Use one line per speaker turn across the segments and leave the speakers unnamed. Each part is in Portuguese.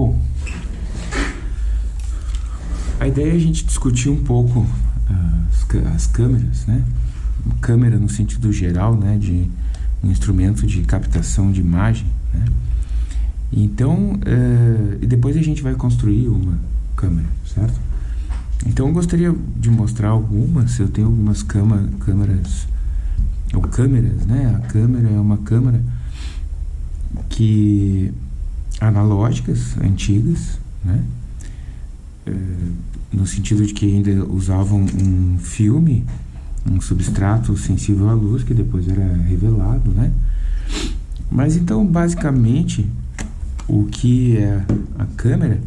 Bom, a ideia é a gente discutir um pouco as, as câmeras, né? Câmera no sentido geral, né? De um instrumento de captação de imagem, né? Então, e depois a gente vai construir uma câmera, certo? Então eu gostaria de mostrar algumas, eu tenho algumas cama, câmeras, ou câmeras, né? A câmera é uma câmera que analógicas, antigas, né? É, no sentido de que ainda usavam um filme, um substrato sensível à luz, que depois era revelado, né? Mas então, basicamente, o que é a câmera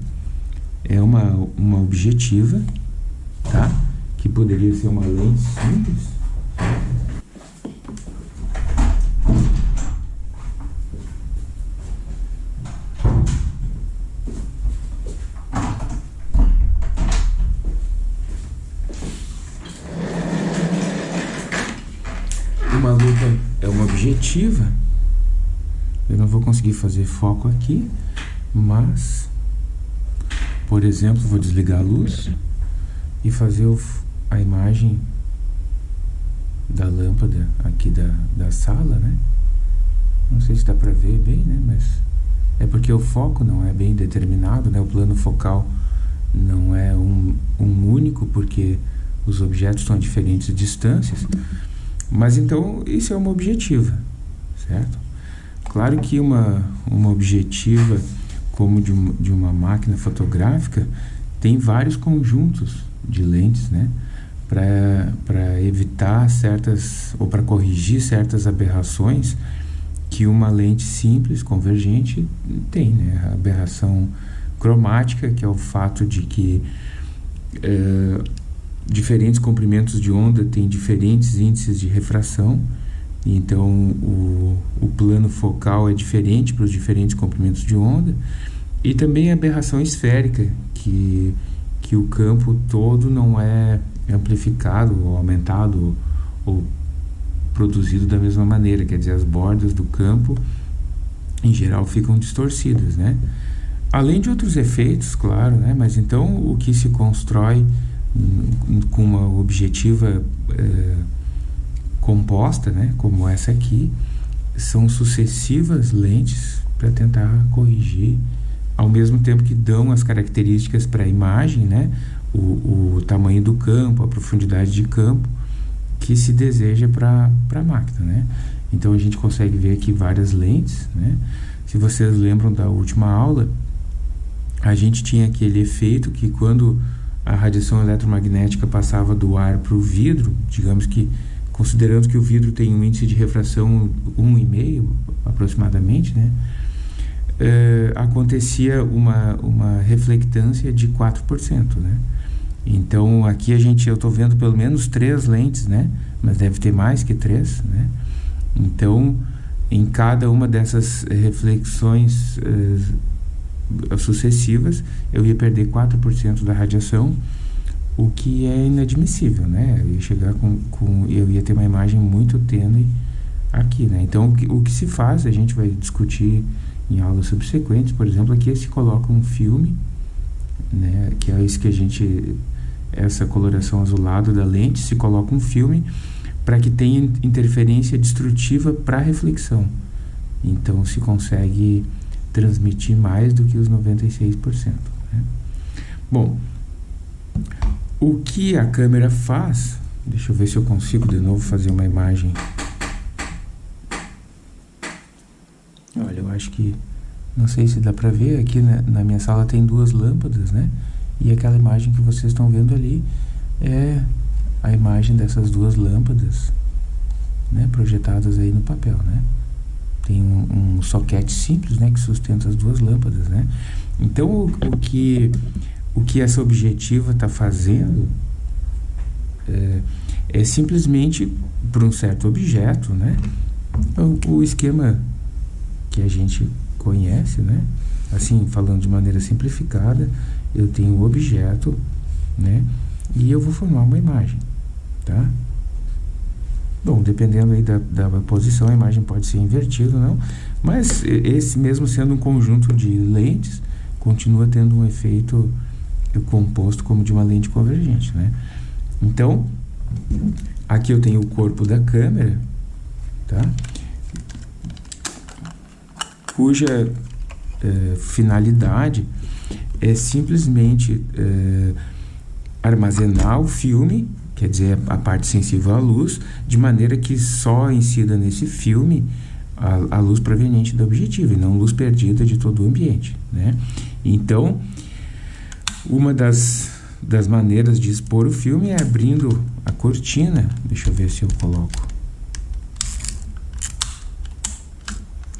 é uma, uma objetiva, tá? Que poderia ser uma lente simples, objetiva. Eu não vou conseguir fazer foco aqui, mas, por exemplo, vou desligar a luz e fazer o, a imagem da lâmpada aqui da, da sala, né? Não sei se dá para ver bem, né? Mas é porque o foco não é bem determinado, né? O plano focal não é um, um único, porque os objetos estão a diferentes distâncias. Mas então, isso é uma objetiva, certo? Claro que uma, uma objetiva como de, um, de uma máquina fotográfica tem vários conjuntos de lentes, né? Para evitar certas, ou para corrigir certas aberrações que uma lente simples, convergente, tem, né? A aberração cromática, que é o fato de que uh, diferentes comprimentos de onda têm diferentes índices de refração, então o, o plano focal é diferente para os diferentes comprimentos de onda, e também a aberração esférica, que, que o campo todo não é amplificado ou aumentado ou produzido da mesma maneira, quer dizer, as bordas do campo em geral ficam distorcidas, né? Além de outros efeitos, claro, né? Mas então o que se constrói com uma objetiva é, composta, né, como essa aqui, são sucessivas lentes para tentar corrigir, ao mesmo tempo que dão as características para a imagem, né, o, o tamanho do campo, a profundidade de campo que se deseja para a máquina, né. Então a gente consegue ver aqui várias lentes, né. Se vocês lembram da última aula, a gente tinha aquele efeito que quando a radiação eletromagnética passava do ar para o vidro, digamos que considerando que o vidro tem um índice de refração 1,5 aproximadamente, né? Uh, acontecia uma, uma reflectância de 4%, né? Então, aqui a gente, eu estou vendo pelo menos três lentes, né? Mas deve ter mais que três, né? Então, em cada uma dessas reflexões uh, sucessivas, eu ia perder 4% da radiação, o que é inadmissível, né? Eu ia chegar com, com eu ia ter uma imagem muito tênue aqui, né? Então, o que, o que se faz, a gente vai discutir em aulas subsequentes, por exemplo, aqui se coloca um filme, né? Que é isso que a gente, essa coloração azulada da lente, se coloca um filme para que tenha interferência destrutiva para reflexão. Então, se consegue transmitir mais do que os 96%. Né? Bom, o que a câmera faz, deixa eu ver se eu consigo de novo fazer uma imagem. Olha, eu acho que, não sei se dá para ver, aqui na, na minha sala tem duas lâmpadas, né? E aquela imagem que vocês estão vendo ali é a imagem dessas duas lâmpadas, né? Projetadas aí no papel, né? tem um, um soquete simples, né, que sustenta as duas lâmpadas, né? Então, o, o que o que essa objetiva está fazendo é, é, simplesmente para um certo objeto, né? O, o, esquema que a gente conhece, né? Assim, falando de maneira simplificada, eu tenho o objeto, né? E eu vou formar uma imagem, tá? Bom, dependendo aí da, da posição, a imagem pode ser invertida ou não, mas esse mesmo sendo um conjunto de lentes, continua tendo um efeito composto como de uma lente convergente, né? Então, aqui eu tenho o corpo da câmera, tá? Cuja é, finalidade é simplesmente é, armazenar o filme, quer dizer, a parte sensível à luz, de maneira que só incida nesse filme a, a luz proveniente do objetivo e não luz perdida de todo o ambiente, né? Então, uma das, das maneiras de expor o filme é abrindo a cortina. Deixa eu ver se eu coloco.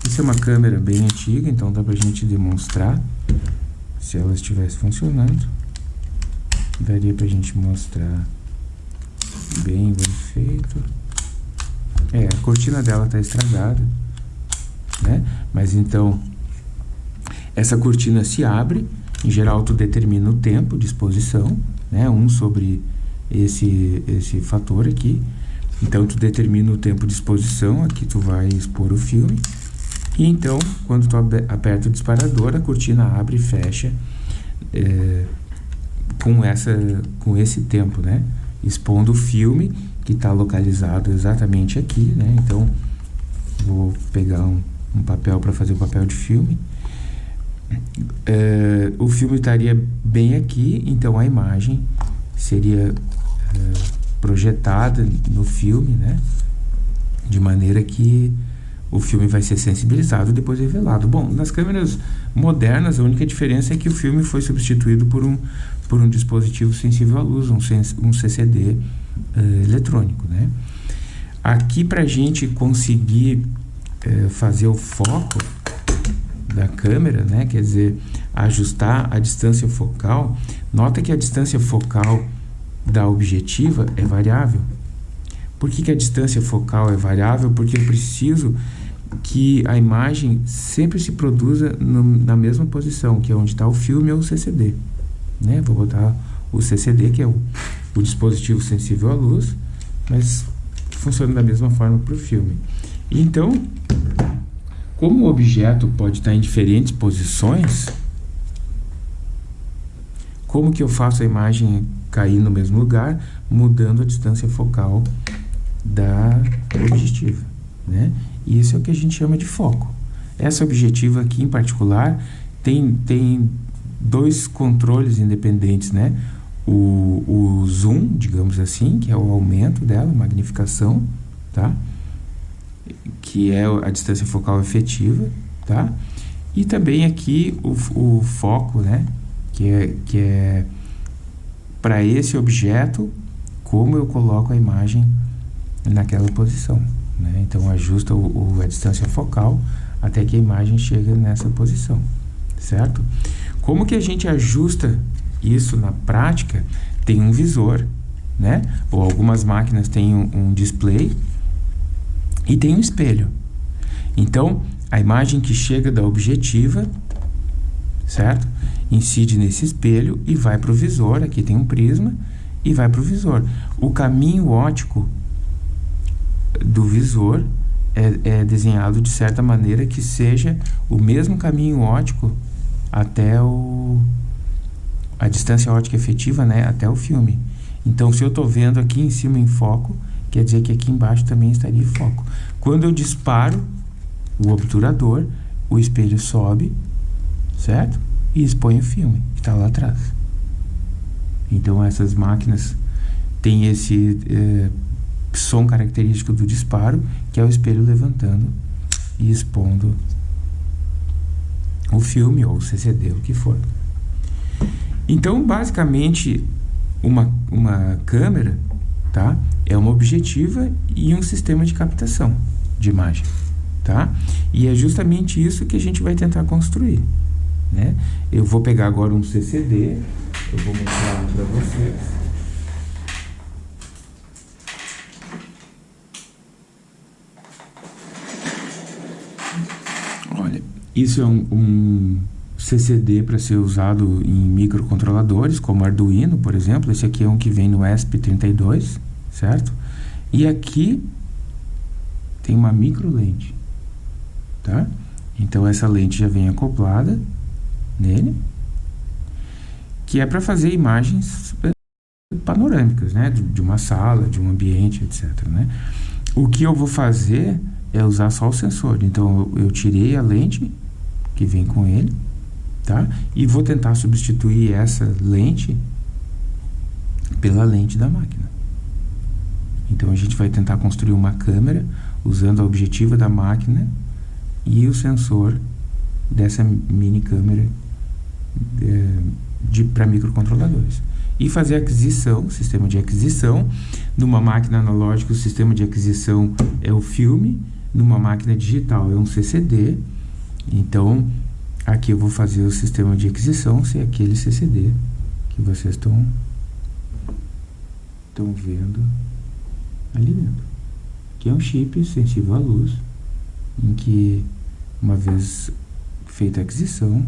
Essa é uma câmera bem antiga, então dá pra gente demonstrar se ela estivesse funcionando. Daria pra gente mostrar bem, bem feito. É, a cortina dela tá estragada, né? Mas então, essa cortina se abre, em geral tu determina o tempo de exposição, né? Um sobre esse, esse fator aqui. Então, tu determina o tempo de exposição, aqui tu vai expor o filme. E então, quando tu aperta o disparador, a cortina abre e fecha é, com, essa, com esse tempo, né? Expondo o filme, que está localizado exatamente aqui, né? Então, vou pegar um, um papel para fazer o papel de filme. É, o filme estaria bem aqui, então a imagem seria é, projetada no filme, né? De maneira que o filme vai ser sensibilizado e depois revelado. Bom, nas câmeras modernas, a única diferença é que o filme foi substituído por um, por um dispositivo sensível à luz, um, um CCD uh, eh, eletrônico. Né? Aqui, para a gente conseguir uh, fazer o foco da câmera, né? quer dizer, ajustar a distância focal, nota que a distância focal da objetiva é variável. Por que, que a distância focal é variável? Porque eu preciso que a imagem sempre se produza no, na mesma posição, que é onde está o filme ou o CCD. Né? Vou botar o CCD, que é o, o dispositivo sensível à luz, mas funciona da mesma forma para o filme. Então, como o objeto pode estar em diferentes posições, como que eu faço a imagem cair no mesmo lugar, mudando a distância focal da objetiva, né? E isso é o que a gente chama de foco. Essa objetiva aqui em particular tem, tem dois controles independentes, né? O, o zoom, digamos assim, que é o aumento dela, magnificação, tá? Que é a distância focal efetiva, tá? E também aqui o, o foco, né? Que é, que é para esse objeto, como eu coloco a imagem naquela posição. Né? Então, ajusta o, o, a distância focal até que a imagem chegue nessa posição, certo? Como que a gente ajusta isso na prática? Tem um visor, né? Ou algumas máquinas têm um, um display e tem um espelho. Então, a imagem que chega da objetiva, certo? Incide nesse espelho e vai para o visor. Aqui tem um prisma e vai para o visor. O caminho óptico do visor é, é, desenhado de certa maneira que seja o mesmo caminho óptico até o, a distância óptica efetiva, né, até o filme. Então, se eu estou vendo aqui em cima em foco, quer dizer que aqui embaixo também estaria em foco. Quando eu disparo o obturador, o espelho sobe, certo? E expõe o filme, que está lá atrás. Então, essas máquinas têm esse... Eh, som característico do disparo, que é o espelho levantando e expondo o filme ou o CCD, o que for. Então, basicamente, uma, uma câmera tá? é uma objetiva e um sistema de captação de imagem. Tá? E é justamente isso que a gente vai tentar construir. Né? Eu vou pegar agora um CCD, eu vou mostrar para vocês. Isso é um, um CCD para ser usado em microcontroladores, como Arduino, por exemplo. Esse aqui é um que vem no ESP32, certo? E aqui tem uma micro lente, tá? Então essa lente já vem acoplada nele, que é para fazer imagens panorâmicas, né? De, uma sala, de um ambiente, etc. Né? O que eu vou fazer é usar só o sensor. Então, eu tirei a lente que vem com ele, tá? E vou tentar substituir essa lente pela lente da máquina. Então, a gente vai tentar construir uma câmera usando a objetiva da máquina e o sensor dessa mini câmera de, para microcontroladores. E fazer aquisição, sistema de aquisição. Numa máquina analógica, o sistema de aquisição é o filme. Numa máquina digital, é um CCD. Então, aqui eu vou fazer o sistema de aquisição, se é aquele CCD que vocês estão estão vendo ali dentro. Que é um chip sensível à luz, em que, uma vez feita a aquisição,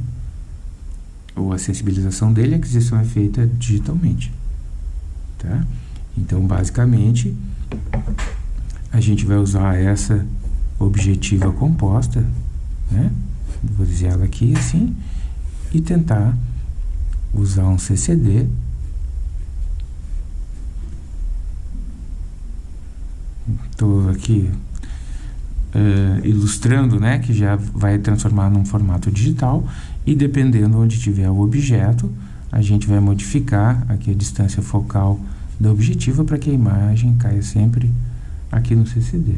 ou a sensibilização dele, a aquisição é feita digitalmente. Tá? Então, basicamente, a gente vai usar essa objetiva composta, né? Vou dizer ela aqui assim, e tentar usar um CCD Estou aqui uh, ilustrando, né, que já vai transformar num formato digital e dependendo onde tiver o objeto, a gente vai modificar aqui a distância focal da objetiva para que a imagem caia sempre aqui no CCD.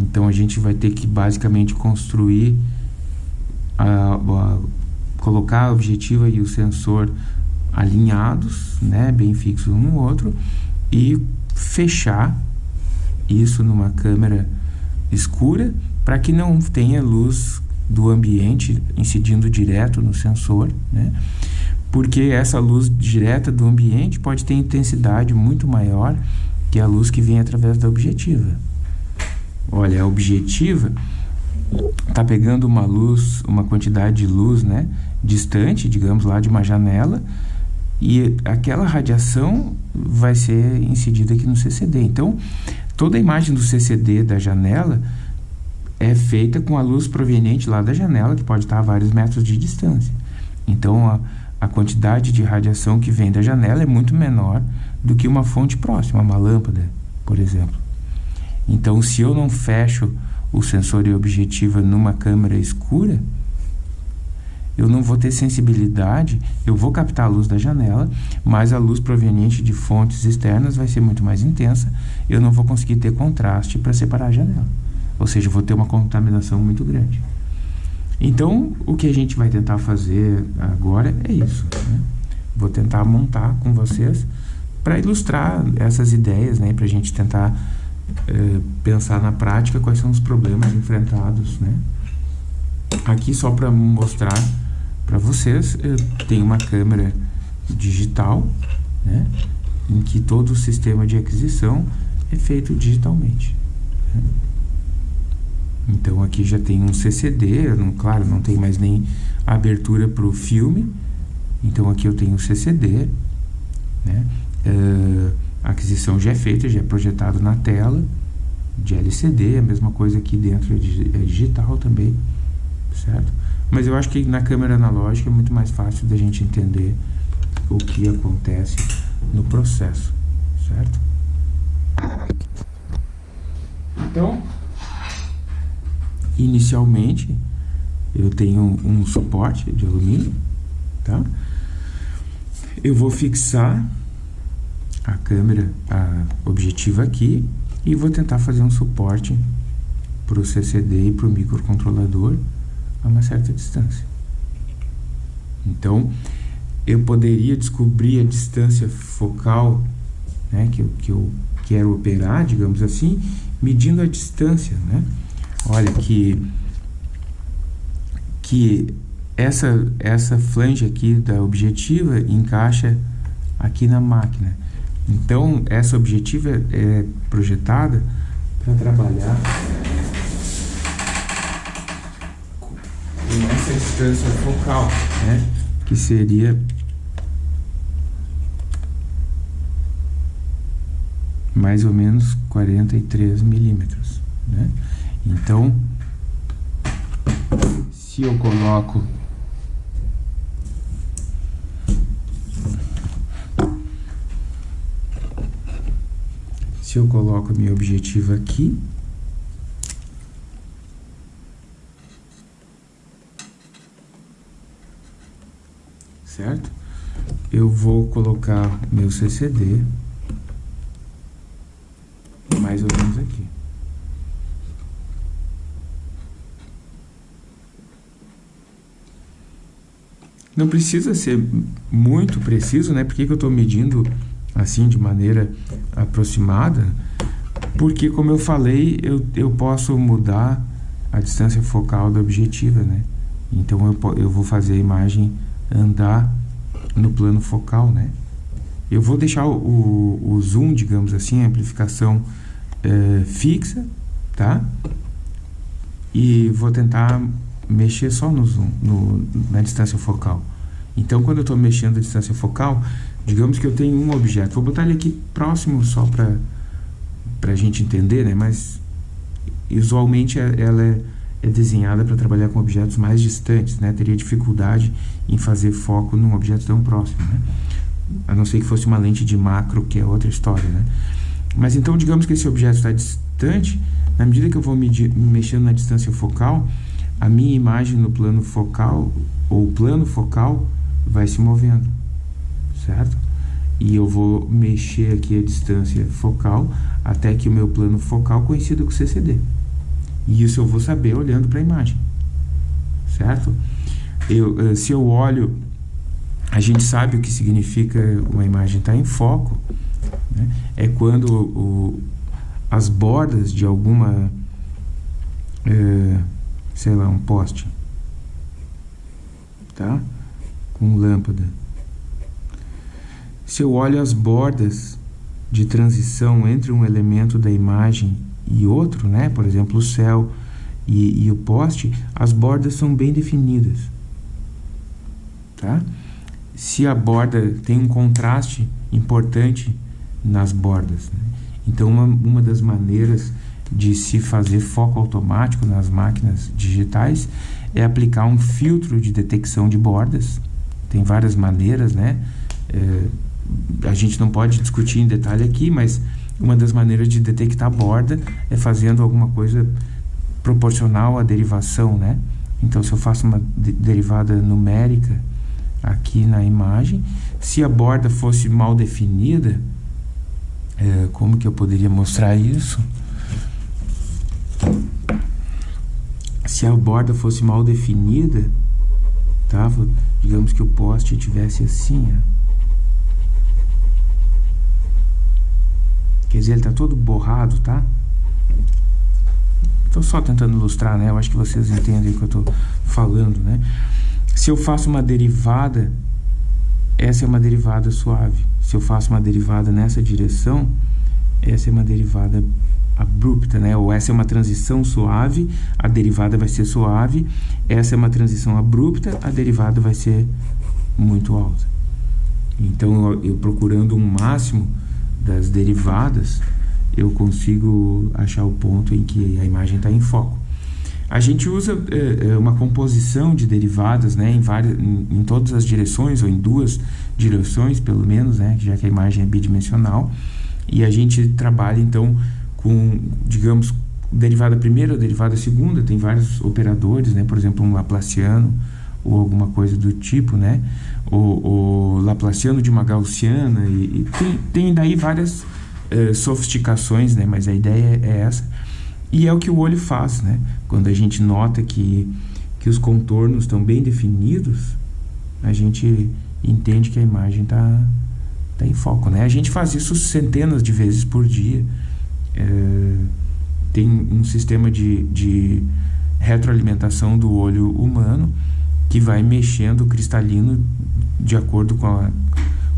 Então a gente vai ter que basicamente construir, colocar a objetiva e o sensor alinhados, né, bem fixos um no outro, e fechar isso numa câmera escura para que não tenha luz do ambiente incidindo direto no sensor, né? Porque essa luz direta do ambiente pode ter intensidade muito maior que a luz que vem através da objetiva. Olha, a objetiva está pegando uma luz, uma quantidade de luz, né, distante, digamos lá de uma janela, e aquela radiação vai ser incidida aqui no CCD. Então, toda a imagem do CCD da janela é feita com a luz proveniente lá da janela, que pode estar a vários metros de distância. Então, a, a quantidade de radiação que vem da janela é muito menor do que uma fonte próxima, uma lâmpada, por exemplo. Então, se eu não fecho o sensor e objetiva numa câmera escura, eu não vou ter sensibilidade, eu vou captar a luz da janela, mas a luz proveniente de fontes externas vai ser muito mais intensa, eu não vou conseguir ter contraste para separar a janela. Ou seja, vou ter uma contaminação muito grande. Então, o que a gente vai tentar fazer agora é isso. Né? Vou tentar montar com vocês para ilustrar essas ideias, né? para a gente tentar é, pensar na prática quais são os problemas enfrentados. Né? Aqui, só para mostrar para vocês, eu tenho uma câmera digital, né? em que todo o sistema de aquisição é feito digitalmente. Né? Então aqui já tem um CCD, não, claro, não tem mais nem abertura para o filme. Então aqui eu tenho um CCD, né? Uh, a aquisição já é feita, já é projetado na tela de LCD, a mesma coisa aqui dentro é, é digital também, certo? Mas eu acho que na câmera analógica é muito mais fácil da gente entender o que acontece no processo, certo? Então, Inicialmente, eu tenho um suporte de alumínio, tá? Eu vou fixar a câmera, a objetiva aqui e vou tentar fazer um suporte para o CCD e para o microcontrolador a uma certa distância. Então, eu poderia descobrir a distância focal né, que, eu, que eu quero operar, digamos assim, medindo a distância, né? Olha que que essa essa flange aqui da objetiva encaixa aqui na máquina. Então essa objetiva é projetada para trabalhar com essa distância focal, né? Que seria mais ou menos 43 milímetros, né? Então, se eu coloco Se eu coloco a minha objetiva aqui, certo? Eu vou colocar meu CCD mais ou menos aqui. Não precisa ser muito preciso, né? Por que, que eu estou medindo assim de maneira aproximada? Porque, como eu falei, eu, eu posso mudar a distância focal da objetiva, né? Então, eu, eu vou fazer a imagem andar no plano focal, né? Eu vou deixar o, o, zoom, digamos assim, a amplificação é, fixa, tá? E vou tentar mexer só no zoom, no, na distância focal. Então, quando eu estou mexendo a distância focal, digamos que eu tenho um objeto. Vou botar ele aqui próximo só para a gente entender, né? Mas, usualmente, é, ela é, é desenhada para trabalhar com objetos mais distantes, né? Teria dificuldade em fazer foco num objeto tão próximo, né? A não ser que fosse uma lente de macro, que é outra história, né? Mas, então, digamos que esse objeto está distante, na medida que eu vou medir, mexendo na distância focal, a minha imagem no plano focal, ou plano focal, vai se movendo, certo? E eu vou mexer aqui a distância focal até que o meu plano focal coincida com o CCD. E isso eu vou saber olhando para a imagem, certo? Eu, eh, se eu olho, a gente sabe o que significa uma imagem estar tá em foco, né? é quando o, as bordas de alguma... É, sei lá, um poste, tá? Com lâmpada. Se eu olho as bordas de transição entre um elemento da imagem e outro, né? Por exemplo, o céu e, e o poste, as bordas são bem definidas, tá? Se a borda tem um contraste importante nas bordas, né? Então, uma, uma das maneiras de se fazer foco automático nas máquinas digitais é aplicar um filtro de detecção de bordas. Tem várias maneiras, né? É, a gente não pode discutir em detalhe aqui, mas uma das maneiras de detectar borda é fazendo alguma coisa proporcional à derivação, né? Então, se eu faço uma de derivada numérica aqui na imagem, se a borda fosse mal definida, é, como que eu poderia mostrar isso? se a borda fosse mal definida, tá? digamos que o poste tivesse assim, ó. Ele está todo borrado, tá? Estou só tentando ilustrar, né? Eu acho que vocês entendem o que eu estou falando, né? Se eu faço uma derivada, essa é uma derivada suave. Se eu faço uma derivada nessa direção, essa é uma derivada abrupta, né? Ou essa é uma transição suave, a derivada vai ser suave. Essa é uma transição abrupta, a derivada vai ser muito alta. Então, eu, eu procurando um máximo das derivadas, eu consigo achar o ponto em que a imagem está em foco. A gente usa é, uma composição de derivadas né, em, várias, em, em, todas as direções, ou em duas direções, pelo menos, né, já que a imagem é bidimensional. E a gente trabalha, então, com, digamos, derivada primeira derivada segunda, tem vários operadores, né? Por exemplo, um Laplaciano ou alguma coisa do tipo, né? O, o Laplaciano de uma Gaussiana e, e tem, tem daí várias uh, sofisticações, né? Mas a ideia é essa. E é o que o olho faz, né? Quando a gente nota que, que os contornos estão bem definidos, a gente entende que a imagem está tá em foco, né? A gente faz isso centenas de vezes por dia é, tem um sistema de, de retroalimentação do olho humano que vai mexendo o cristalino de acordo com, a,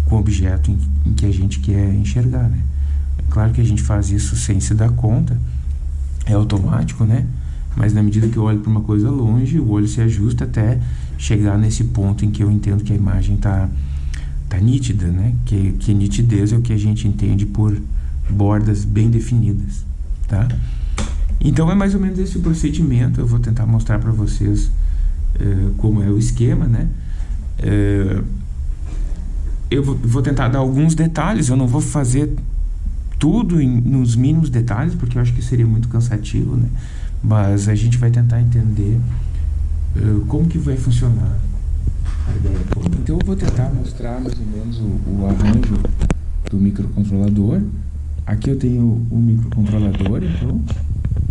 com o objeto em, em, que a gente quer enxergar, né? É claro que a gente faz isso sem se dar conta, é automático, né? Mas na medida que eu olho para uma coisa longe, o olho se ajusta até chegar nesse ponto em que eu entendo que a imagem está tá nítida, né? Que, que nitidez é o que a gente entende por bordas bem definidas, tá? Então é mais ou menos esse procedimento, eu vou tentar mostrar para vocês como é o esquema, né? Uh, eu vou tentar dar alguns detalhes, eu não vou fazer tudo em, nos mínimos detalhes, porque eu acho que seria muito cansativo, né? Mas a gente vai tentar entender uh, como que vai funcionar a ideia. Então eu vou tentar mostrar mais ou menos o, o arranjo do microcontrolador. Aqui eu tenho o microcontrolador, então,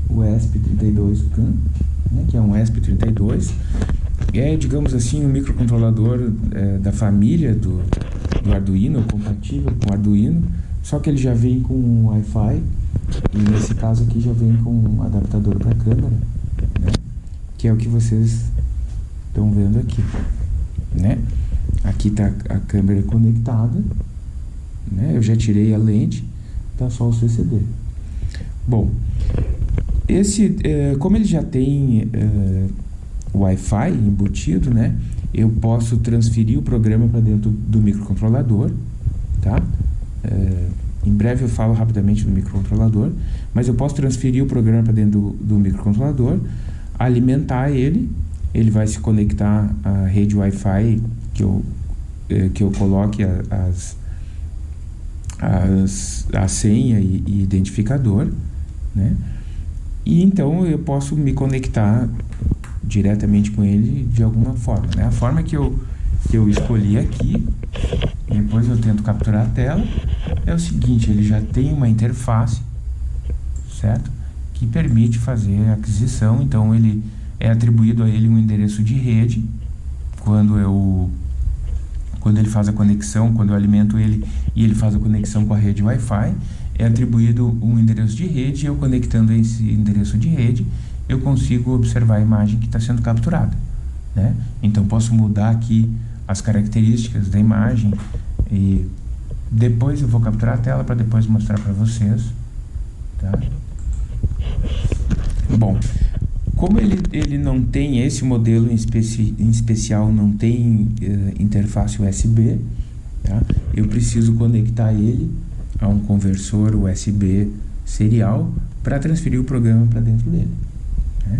o ESP32CAN, né, que é um ESP32. É, digamos assim, um microcontrolador é, da família do, do Arduino, compatível com o Arduino, só que ele já vem com Wi-Fi, e nesse caso aqui já vem com um adaptador para câmera, né, que é o que vocês estão vendo aqui. Né? Aqui está a câmera conectada, né? eu já tirei a lente, tá só o CCD. Bom, esse, é, como ele já tem é, Wi-Fi embutido, né? Eu posso transferir o programa para dentro do microcontrolador, tá? É, em breve eu falo rapidamente do microcontrolador, mas eu posso transferir o programa para dentro do, do microcontrolador, alimentar ele, ele vai se conectar à rede Wi-Fi que eu, que eu coloque as, as, a senha e, e identificador, né? E então eu posso me conectar diretamente com ele de alguma forma, né? A forma que eu, que eu escolhi aqui, depois eu tento capturar a tela, é o seguinte, ele já tem uma interface, certo? Que permite fazer aquisição, então ele é atribuído a ele um endereço de rede, quando eu quando ele faz a conexão, quando eu alimento ele e ele faz a conexão com a rede Wi-Fi, é atribuído um endereço de rede e eu conectando esse endereço de rede, eu consigo observar a imagem que está sendo capturada. Né? Então posso mudar aqui as características da imagem e depois eu vou capturar a tela para depois mostrar para vocês. Tá? Bom, como ele, ele não tem esse modelo em, especi, em especial, não tem uh, interface USB, tá? eu preciso conectar ele a um conversor USB serial para transferir o programa para dentro dele. Né?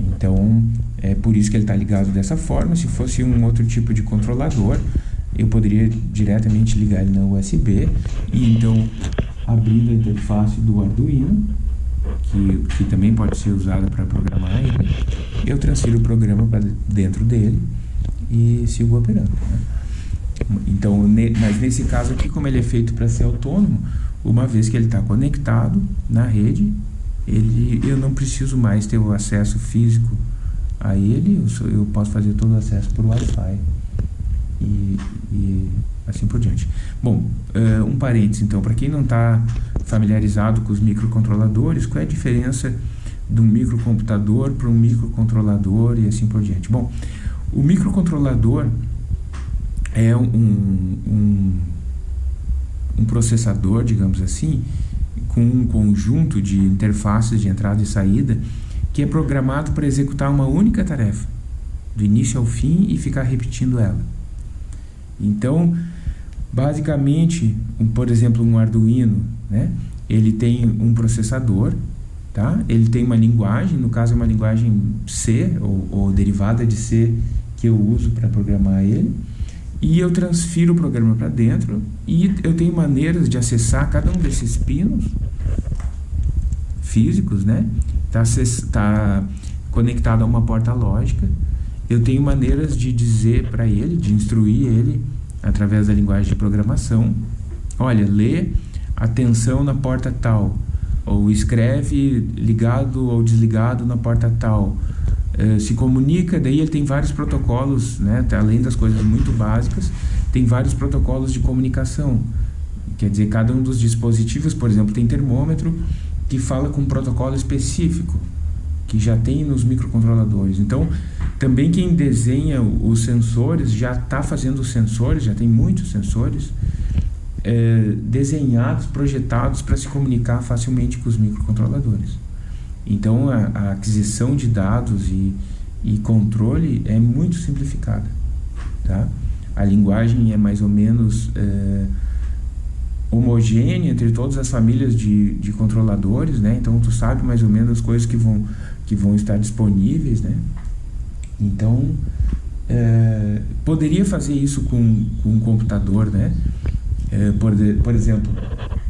Então, é por isso que ele está ligado dessa forma. Se fosse um outro tipo de controlador, eu poderia diretamente ligar ele na USB e então abrindo a interface do Arduino que, que também pode ser usada para programar ele, eu transfiro o programa para dentro dele e sigo operando. Né? Então, mas nesse caso aqui, como ele é feito para ser autônomo, uma vez que ele está conectado na rede, ele, eu não preciso mais ter o acesso físico a ele, eu, sou, eu posso fazer todo o acesso por Wi-Fi e, e assim por diante. Bom, uh, um parênteses então, para quem não está familiarizado com os microcontroladores, qual é a diferença de um microcomputador para um microcontrolador e assim por diante? Bom, o microcontrolador é um, um, um processador, digamos assim, com um conjunto de interfaces de entrada e saída que é programado para executar uma única tarefa, do início ao fim e ficar repetindo ela. Então, basicamente, um, por exemplo, um Arduino, né? Ele tem um processador, tá? Ele tem uma linguagem, no caso é uma linguagem C ou, ou derivada de C que eu uso para programar ele. E eu transfiro o programa para dentro e eu tenho maneiras de acessar cada um desses pinos físicos, né? Tá, tá conectado a uma porta lógica eu tenho maneiras de dizer para ele, de instruir ele através da linguagem de programação. Olha, lê atenção na porta tal, ou escreve ligado ou desligado na porta tal. Uh, se comunica, daí ele tem vários protocolos, né, tá, além das coisas muito básicas, tem vários protocolos de comunicação. Quer dizer, cada um dos dispositivos, por exemplo, tem termômetro que fala com um protocolo específico que já tem nos microcontroladores. Então, também quem desenha os sensores já está fazendo os sensores, já tem muitos sensores é, desenhados, projetados para se comunicar facilmente com os microcontroladores. Então, a, a aquisição de dados e, e controle é muito simplificada. Tá? A linguagem é mais ou menos é, homogênea entre todas as famílias de, de controladores, né? Então tu sabe mais ou menos as coisas que vão, que vão estar disponíveis, né? Então é, poderia fazer isso com, com um computador, né? É, por, por exemplo,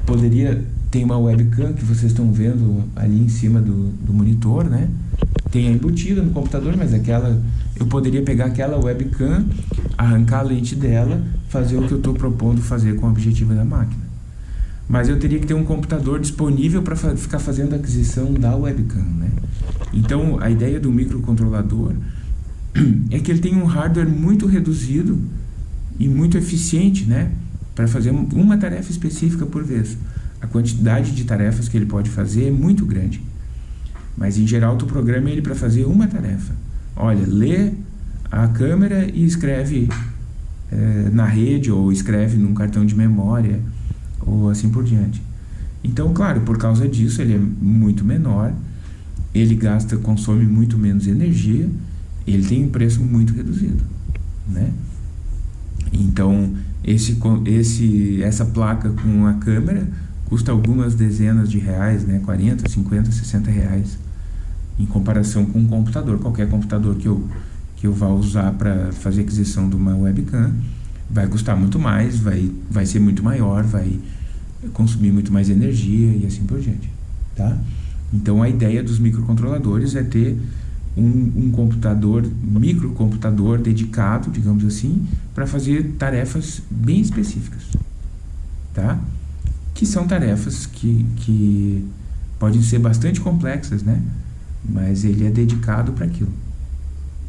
poderia ter uma webcam que vocês estão vendo ali em cima do, do monitor, né? Tem a embutida no computador, mas aquela eu poderia pegar aquela webcam, arrancar a lente dela, fazer o que eu estou propondo fazer com o objetivo da máquina. Mas eu teria que ter um computador disponível para fa ficar fazendo a aquisição da webcam, né? Então, a ideia do microcontrolador é que ele tem um hardware muito reduzido e muito eficiente, né? Para fazer uma tarefa específica por vez. A quantidade de tarefas que ele pode fazer é muito grande. Mas, em geral, tu programa ele para fazer uma tarefa. Olha, lê a câmera e escreve é, na rede ou escreve num cartão de memória ou assim por diante. Então, claro, por causa disso ele é muito menor, ele gasta, consome muito menos energia, ele tem um preço muito reduzido, né? Então, esse, esse, essa placa com a câmera custa algumas dezenas de reais, né? 40, 50, 60 reais em comparação com um computador. Qualquer computador que eu, que eu vá usar para fazer aquisição de uma webcam vai custar muito mais, vai, vai ser muito maior, vai consumir muito mais energia e assim por diante, tá? Então a ideia dos microcontroladores é ter um, um computador, microcomputador dedicado, digamos assim, para fazer tarefas bem específicas, tá? Que são tarefas que, que podem ser bastante complexas, né? Mas ele é dedicado para aquilo,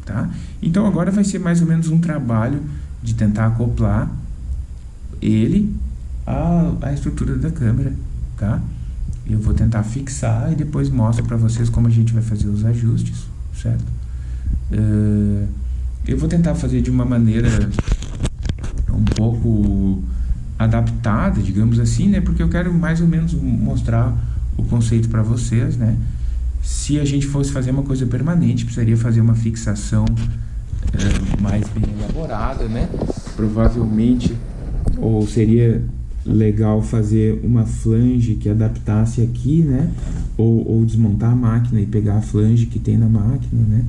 tá? Então agora vai ser mais ou menos um trabalho de tentar acoplar ele à, à estrutura da câmera, tá? Eu vou tentar fixar e depois mostro para vocês como a gente vai fazer os ajustes, certo? Uh, eu vou tentar fazer de uma maneira um pouco adaptada, digamos assim, né? Porque eu quero mais ou menos mostrar o conceito para vocês, né? Se a gente fosse fazer uma coisa permanente, precisaria fazer uma fixação é, mais bem elaborada, né? Provavelmente, ou seria legal fazer uma flange que adaptasse aqui, né? Ou, ou desmontar a máquina e pegar a flange que tem na máquina, né?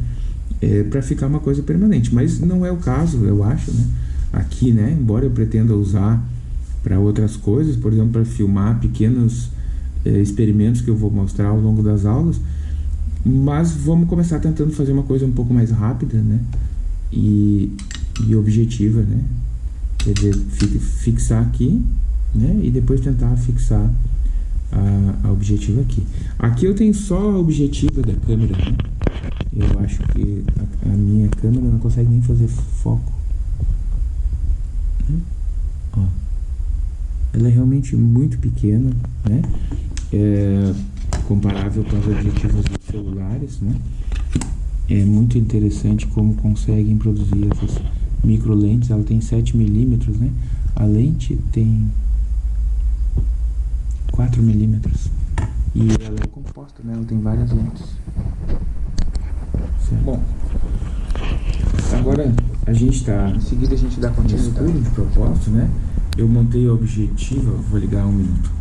É, para ficar uma coisa permanente, mas não é o caso, eu acho, né? Aqui, né? Embora eu pretenda usar para outras coisas, por exemplo, para filmar pequenos é, experimentos que eu vou mostrar ao longo das aulas, mas vamos começar tentando fazer uma coisa um pouco mais rápida, né? E, e objetiva, né? Quer dizer, fixar aqui, né? E depois tentar fixar a, a objetiva aqui. Aqui eu tenho só a objetiva da câmera, né? Eu acho que a, a minha câmera não consegue nem fazer foco. Né? Ó. Ela é realmente muito pequena, né? É, comparável com as objetivas dos celulares, né? É muito interessante como conseguem produzir essas micro lentes. Ela tem 7 milímetros, né? A lente tem 4 milímetros e ela é composta, né? Ela tem várias lentes. Certo. Bom, agora a gente está. Em seguida a gente dá continuidade de propósito, né? Eu montei a objetiva, vou ligar um minuto.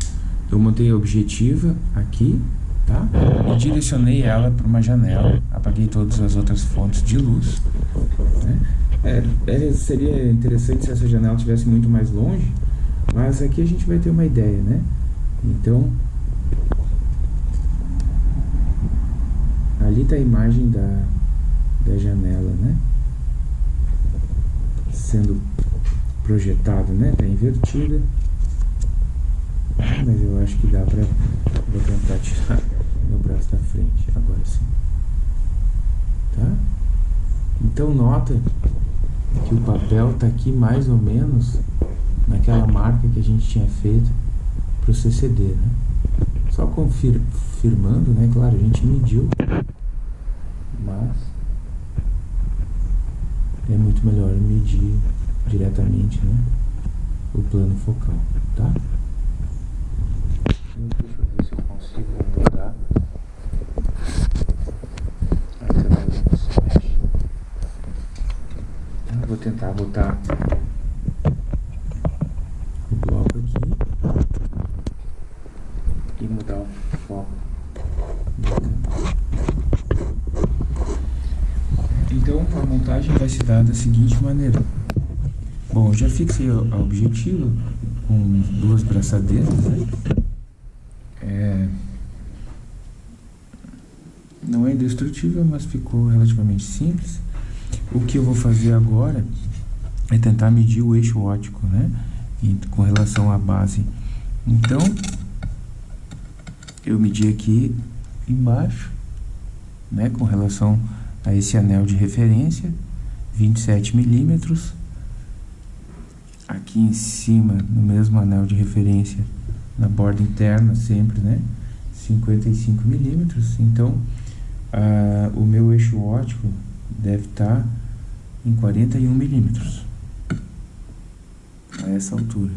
Eu montei a objetiva aqui, tá? E direcionei ela para uma janela, apaguei todas as outras fontes de luz, né? É, é, seria interessante se essa janela estivesse muito mais longe, mas aqui a gente vai ter uma ideia, né? Então, ali está a imagem da, da janela, né? Sendo projetado, né? Está invertida. Mas eu acho que dá para vou tentar tirar meu braço da frente, agora sim. Tá? Então nota que o papel está aqui mais ou menos naquela marca que a gente tinha feito para o CCD, né? Só confirmando, né? Claro, a gente mediu, mas é muito melhor medir diretamente, né? O plano focal, tá? Deixa eu ver se eu consigo mudar do. Então, vou tentar botar o bloco aqui e mudar o foco. Então a montagem vai se dar da seguinte maneira. Bom, já fixei a objetiva com duas braçadeiras, né? é, não é indestrutível, mas ficou relativamente simples. O que eu vou fazer agora é tentar medir o eixo óptico, né? com relação à base. Então, eu medi aqui embaixo, né? Com relação a esse anel de referência, 27 milímetros. Aqui em cima, no mesmo anel de referência, na borda interna sempre, né? 55 milímetros. Então, o meu eixo óptico deve estar tá em 41 milímetros a essa altura.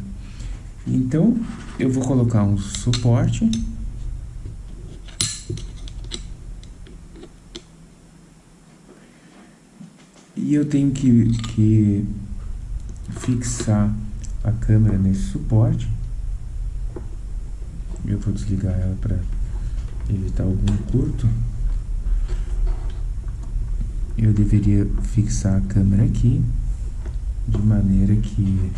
Então, eu vou colocar um suporte e eu tenho que, que fixar a câmera nesse suporte. Eu vou desligar ela para evitar algum curto eu deveria fixar a câmera aqui, de maneira que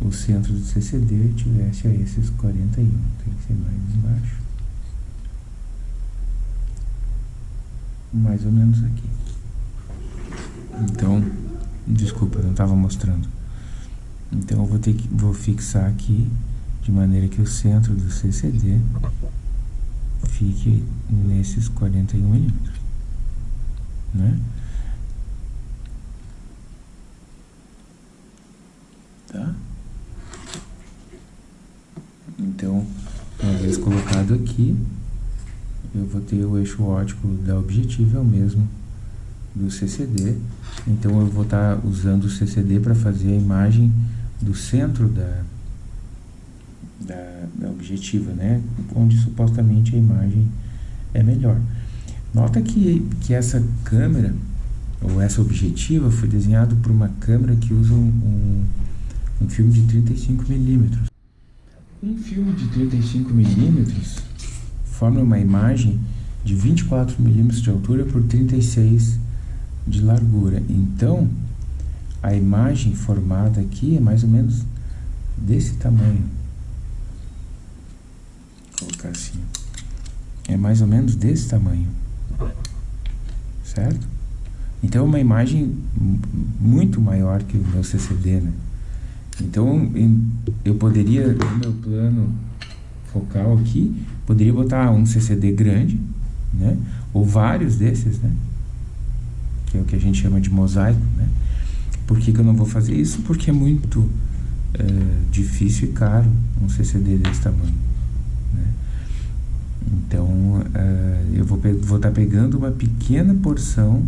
o centro do CCD tivesse a esses 41, tem que ser mais embaixo. Mais ou menos aqui. Então, desculpa, não estava mostrando. Então eu vou ter que vou fixar aqui de maneira que o centro do CCD fique nesses 41 milímetros né? Tá? Então, uma vez colocado aqui, eu vou ter o eixo óptico da objetiva, é o mesmo do CCD. Então, eu vou estar usando o CCD para fazer a imagem do centro da, da, da objetiva, né? Onde supostamente a imagem é melhor. Nota que, que essa câmera, ou essa objetiva, foi desenhado por uma câmera que usa um, um, um filme de 35mm. Um filme de 35mm forma uma imagem de 24mm de altura por 36 de largura. Então, a imagem formada aqui é mais ou menos desse tamanho. Vou colocar assim. É mais ou menos desse tamanho certo? Então é uma imagem muito maior que o meu CCD, né? Então eu poderia, no meu plano focal aqui, poderia botar um CCD grande, né? Ou vários desses, né? Que é o que a gente chama de mosaico, né? Por que, que eu não vou fazer isso? Porque é muito é, difícil e caro um CCD desse tamanho. Então, uh, eu vou estar tá pegando uma pequena porção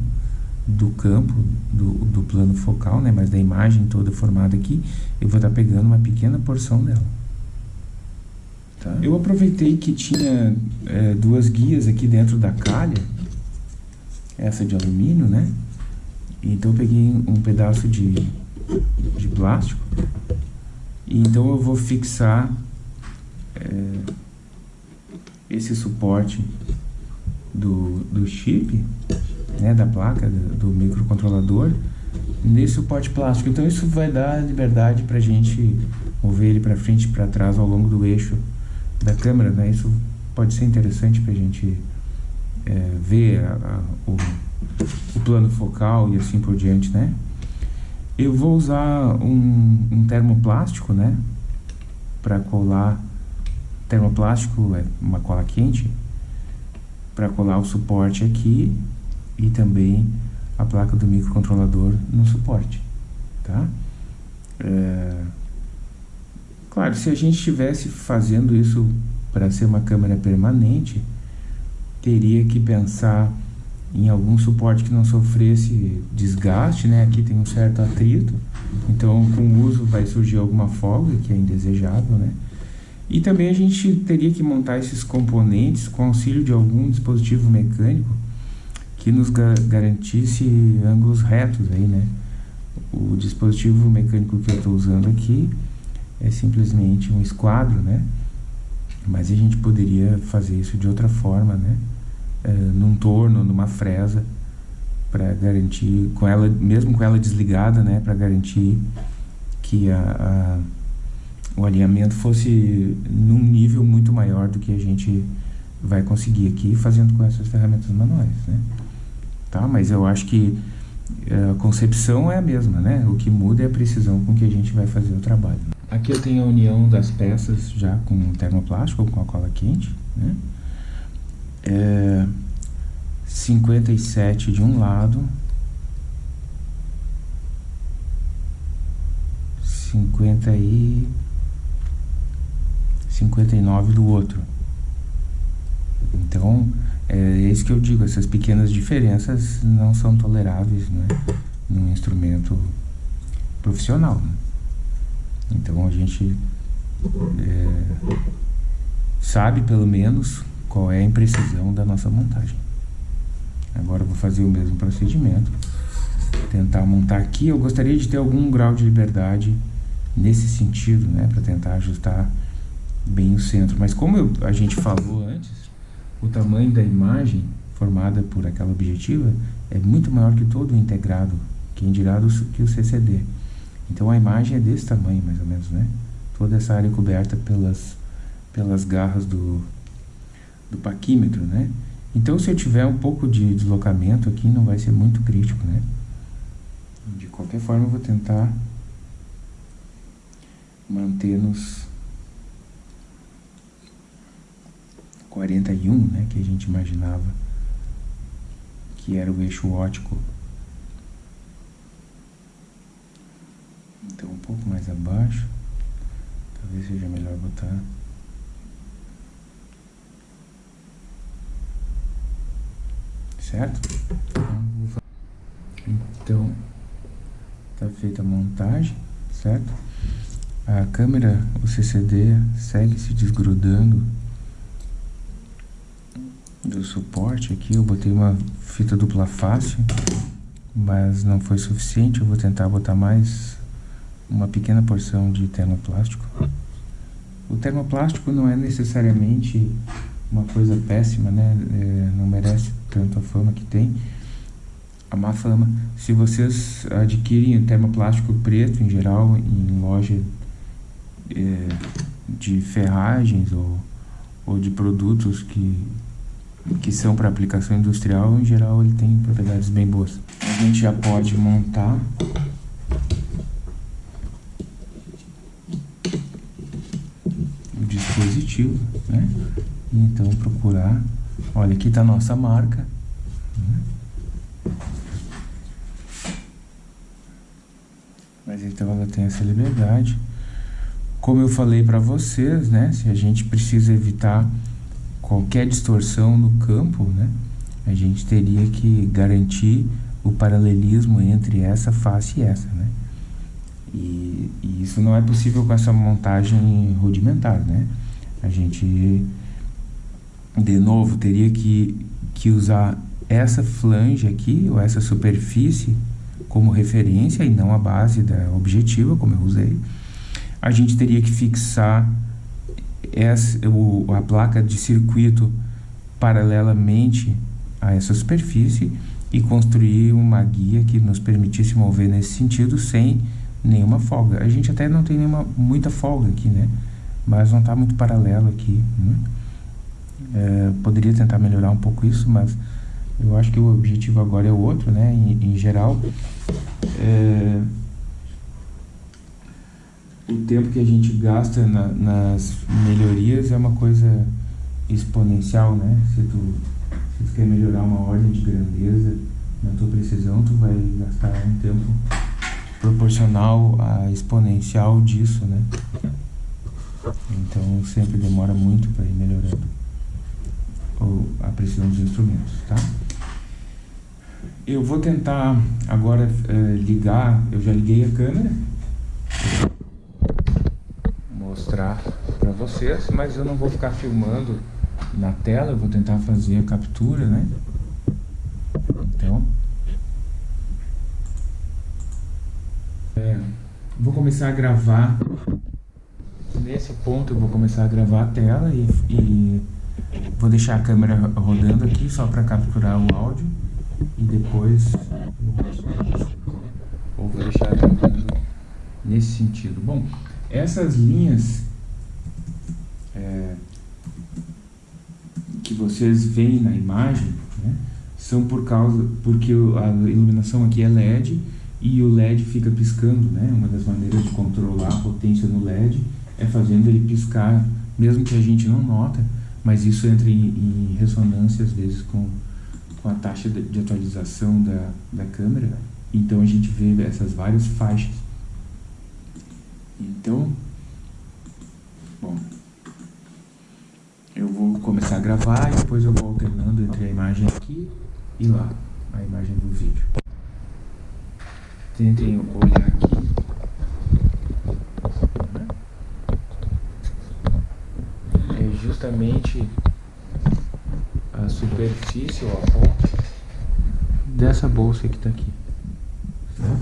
do campo, do, do plano focal, né, mas da imagem toda formada aqui, eu vou estar tá pegando uma pequena porção dela. Tá? Eu aproveitei que tinha é, duas guias aqui dentro da calha, essa de alumínio, né? Então eu peguei um pedaço de, de plástico, e então eu vou fixar... É, esse suporte do, do chip, né, da placa, do, do microcontrolador, nesse suporte plástico. Então isso vai dar liberdade para a gente mover ele para frente e para trás ao longo do eixo da câmera, né? Isso pode ser interessante para a gente é, ver a, a, o, o, plano focal e assim por diante, né? Eu vou usar um, um termoplástico, né? Para colar termoplástico é uma cola quente para colar o suporte aqui e também a placa do microcontrolador no suporte, tá? É... Claro, se a gente estivesse fazendo isso para ser uma câmera permanente, teria que pensar em algum suporte que não sofresse desgaste, né? Aqui tem um certo atrito, então com o uso vai surgir alguma folga que é indesejável, né? E também a gente teria que montar esses componentes com auxílio de algum dispositivo mecânico que nos ga garantisse ângulos retos aí, né? O dispositivo mecânico que eu estou usando aqui é simplesmente um esquadro, né? Mas a gente poderia fazer isso de outra forma, né? É, num torno, numa fresa, para garantir, com ela, mesmo com ela desligada, né? Para garantir que a, a o alinhamento fosse num nível muito maior do que a gente vai conseguir aqui fazendo com essas ferramentas manuais, né? Tá? Mas eu acho que eh, a concepção é a mesma, né? O que muda é a precisão com que a gente vai fazer o trabalho. Aqui eu tenho a união das peças já com termoplástico ou com a cola quente, né? É 57 de um lado, 50 e 59 do outro. Então, é isso que eu digo, essas pequenas diferenças não são toleráveis né, num instrumento profissional. Né? Então a gente é, sabe pelo menos qual é a imprecisão da nossa montagem. Agora vou fazer o mesmo procedimento, tentar montar aqui. Eu gostaria de ter algum grau de liberdade nesse sentido, né, para tentar ajustar bem o centro. Mas como eu, a gente falou antes, o tamanho da imagem formada por aquela objetiva é muito maior que todo o integrado, quem dirá do, que o CCD. Então a imagem é desse tamanho, mais ou menos, né? Toda essa área coberta pelas, pelas garras do, do paquímetro, né? Então se eu tiver um pouco de deslocamento aqui, não vai ser muito crítico, né? De qualquer forma, eu vou tentar manter nos 41, né, que a gente imaginava que era o eixo ótico. Então um pouco mais abaixo, talvez seja melhor botar certo? Então, tá feita a montagem, certo? A câmera, o CCD, segue se desgrudando do suporte aqui. Eu botei uma fita dupla face, mas não foi suficiente. Eu vou tentar botar mais uma pequena porção de termoplástico. O termoplástico não é necessariamente uma coisa péssima, né? É, não merece tanto a fama que tem. A má fama. Se vocês adquirem termoplástico preto em geral em loja é, de ferragens ou, ou de produtos que, que são para aplicação industrial, em geral ele tem propriedades bem boas. A gente já pode montar o dispositivo, né? Então procurar, olha aqui está a nossa marca, mas então ela tem essa liberdade como eu falei para vocês, né, se a gente precisa evitar qualquer distorção no campo, né, a gente teria que garantir o paralelismo entre essa face e essa, né? E, e, isso não é possível com essa montagem rudimentar, né? A gente, de novo, teria que, que usar essa flange aqui, ou essa superfície, como referência e não a base da objetiva, como eu usei a gente teria que fixar essa, o, a placa de circuito paralelamente a essa superfície e construir uma guia que nos permitisse mover nesse sentido sem nenhuma folga. A gente até não tem nenhuma, muita folga aqui, né? Mas não está muito paralelo aqui. Né? É, poderia tentar melhorar um pouco isso, mas eu acho que o objetivo agora é outro, né? Em, em geral, é, o tempo que a gente gasta na, nas melhorias é uma coisa exponencial, né? Se tu, se tu quer melhorar uma ordem de grandeza na tua precisão, tu vai gastar um tempo proporcional à exponencial disso, né? Então sempre demora muito para ir melhorando a precisão dos instrumentos, tá? Eu vou tentar agora eh, ligar, eu já liguei a câmera mostrar para vocês, mas eu não vou ficar filmando na tela, eu vou tentar fazer a captura, né? Então, é, vou começar a gravar nesse ponto eu vou começar a gravar a tela e, e vou deixar a câmera rodando aqui só para capturar o áudio e depois ou vou deixar nesse sentido. Bom, Essas linhas é, que vocês veem na imagem né, são por causa porque a iluminação aqui é LED e o LED fica piscando, né? Uma das maneiras de controlar a potência no LED é fazendo ele piscar, mesmo que a gente não nota, mas isso entra em, em ressonância às vezes com, com a taxa de, atualização da, da câmera. Então a gente vê essas várias faixas. Então, bom, eu vou começar a gravar e depois eu vou alternando entre a imagem aqui e lá, a imagem do vídeo. Tentem olhar aqui. É justamente a superfície ou a ponta dessa bolsa que está aqui. Vou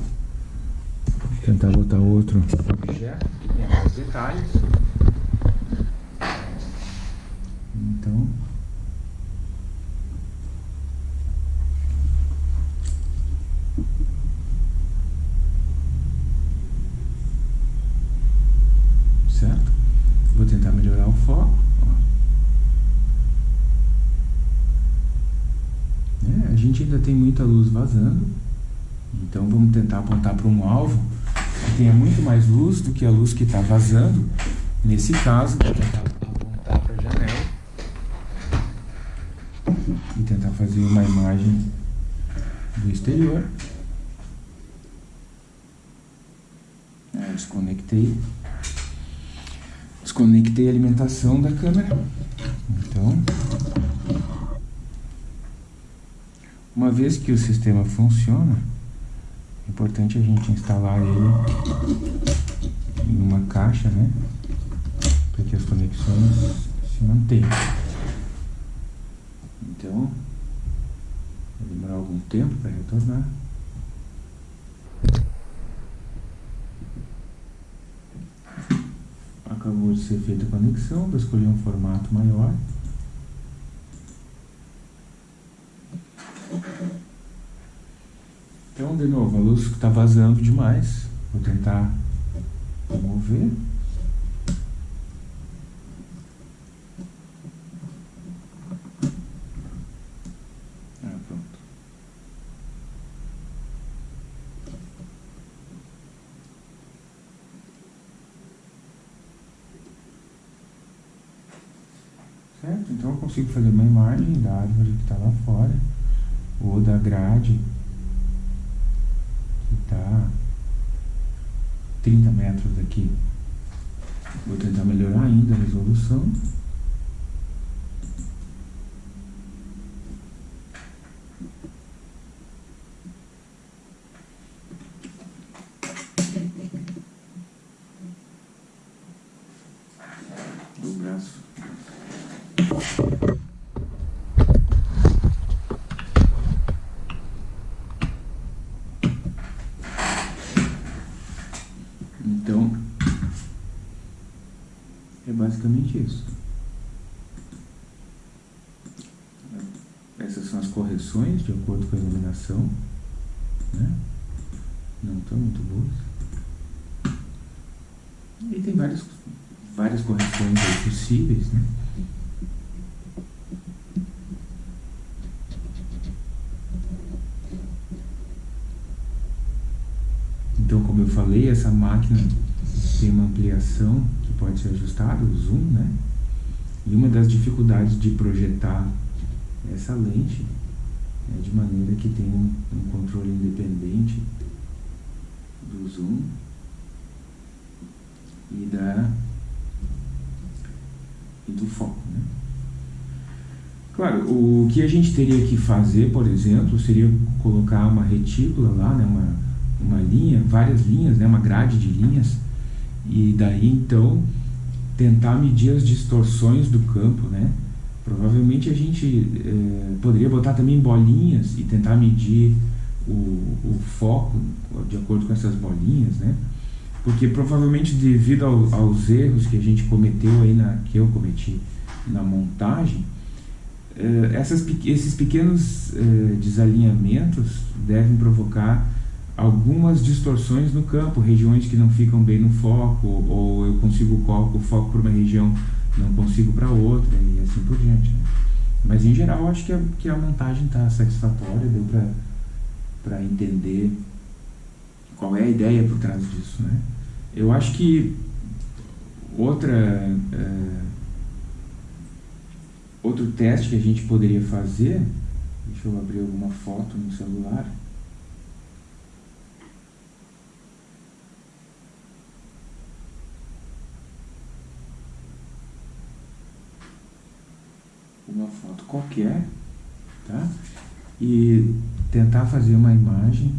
tentar botar outro objeto que tenha mais detalhes. Então, certo? Vou tentar melhorar o foco. É, a gente ainda tem muita luz vazando, então vamos tentar apontar para um alvo que tenha muito mais luz do que a luz que está vazando. Nesse caso, vou tentar e tentar fazer uma imagem do exterior. É, desconectei. Desconectei a alimentação da câmera. Então, uma vez que o sistema funciona, é importante a gente instalar ele em uma caixa, né? Para que as conexões se mantenham. Então, vai demorar algum tempo para retornar. Acabou de ser feita a conexão, vou escolher um formato maior. Então, de novo, a luz está vazando demais. Vou tentar mover. Certo? Então eu consigo fazer uma imagem da árvore que está lá fora, ou da grade que está 30 metros daqui. Vou tentar melhorar ainda a resolução. Do braço. Então, é basicamente isso. Essas são as correções de acordo com a iluminação. Né? Não estão muito boas. E tem várias, várias correções possíveis, né? Então, como eu falei, essa máquina tem uma ampliação que pode ser ajustada, o zoom, né? E uma das dificuldades de projetar essa lente é de maneira que tenha um, um controle independente do zoom e da e do foco, né? Claro, o que a gente teria que fazer, por exemplo, seria colocar uma retícula lá, né, uma uma linha, várias linhas, né, uma grade de linhas, e daí então tentar medir as distorções do campo, né? Provavelmente a gente é, poderia botar também bolinhas e tentar medir o, o foco de acordo com essas bolinhas, né? Porque provavelmente devido ao, aos erros que a gente cometeu aí na que eu cometi na montagem, é, essas, esses pequenos é, desalinhamentos devem provocar algumas distorções no campo, regiões que não ficam bem no foco, ou eu consigo o foco para uma região, não consigo para outra, e assim por diante. Né? Mas em geral, acho que a, que a montagem está satisfatória, deu para entender qual é a ideia por trás disso. Né? Eu acho que outra. É, outro teste que a gente poderia fazer, deixa eu abrir alguma foto no celular. Uma foto qualquer, tá? E tentar fazer uma imagem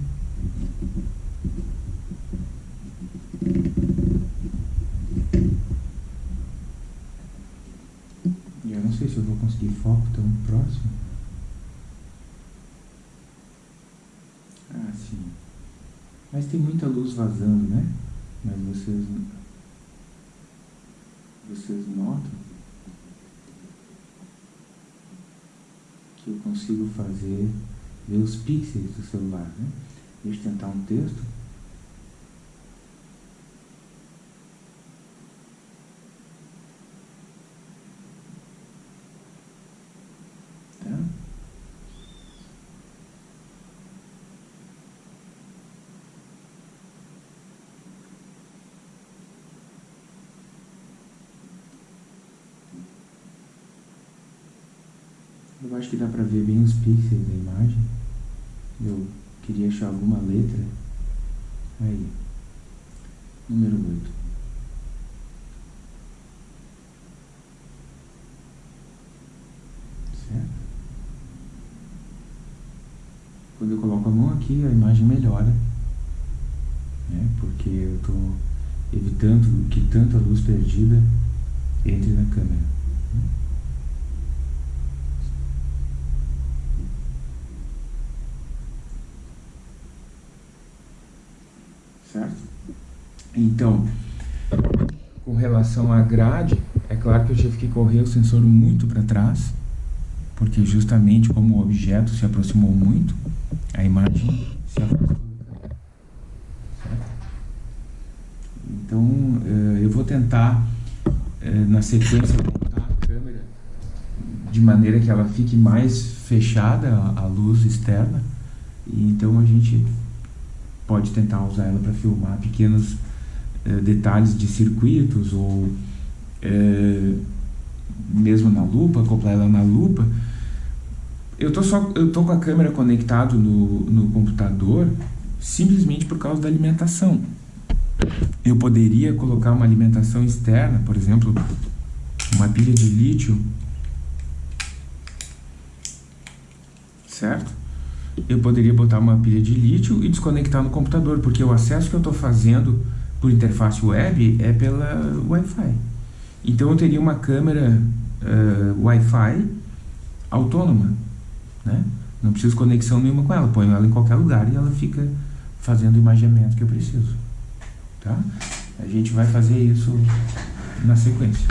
eu não sei se eu vou conseguir foco tão próximo. Ah, sim. Mas tem muita luz vazando, né? Mas vocês vocês notam que eu consigo fazer, ver os pixels do celular. Né? Deixa eu tentar um texto. Tá? Eu acho que dá pra ver bem os pixels da imagem. Eu queria achar alguma letra. Aí. Número 8. Certo? Quando eu coloco a mão aqui, a imagem melhora. Né? Porque eu estou evitando que tanta luz perdida entre na câmera. Certo? Então, com relação à grade, é claro que eu tive que correr o sensor muito para trás, porque justamente como o objeto se aproximou muito, a imagem se afastou. Então, eh, eu vou tentar, eh, na sequência, montar a câmera de maneira que ela fique mais fechada à luz externa, e então a gente pode tentar usar ela para filmar pequenos eh, detalhes de circuitos ou eh, mesmo na lupa, acoplar ela na lupa. Eu tô só eu tô com a câmera conectado no, no computador simplesmente por causa da alimentação. Eu poderia colocar uma alimentação externa, por exemplo, uma pilha de lítio, certo? Eu poderia botar uma pilha de lítio e desconectar no computador, porque o acesso que eu estou fazendo por interface web é pela Wi-Fi. Então eu teria uma câmera uh, Wi-Fi autônoma, né? Não preciso conexão nenhuma com ela, ponho ela em qualquer lugar e ela fica fazendo o imaginamento que eu preciso, tá? A gente vai fazer isso na sequência.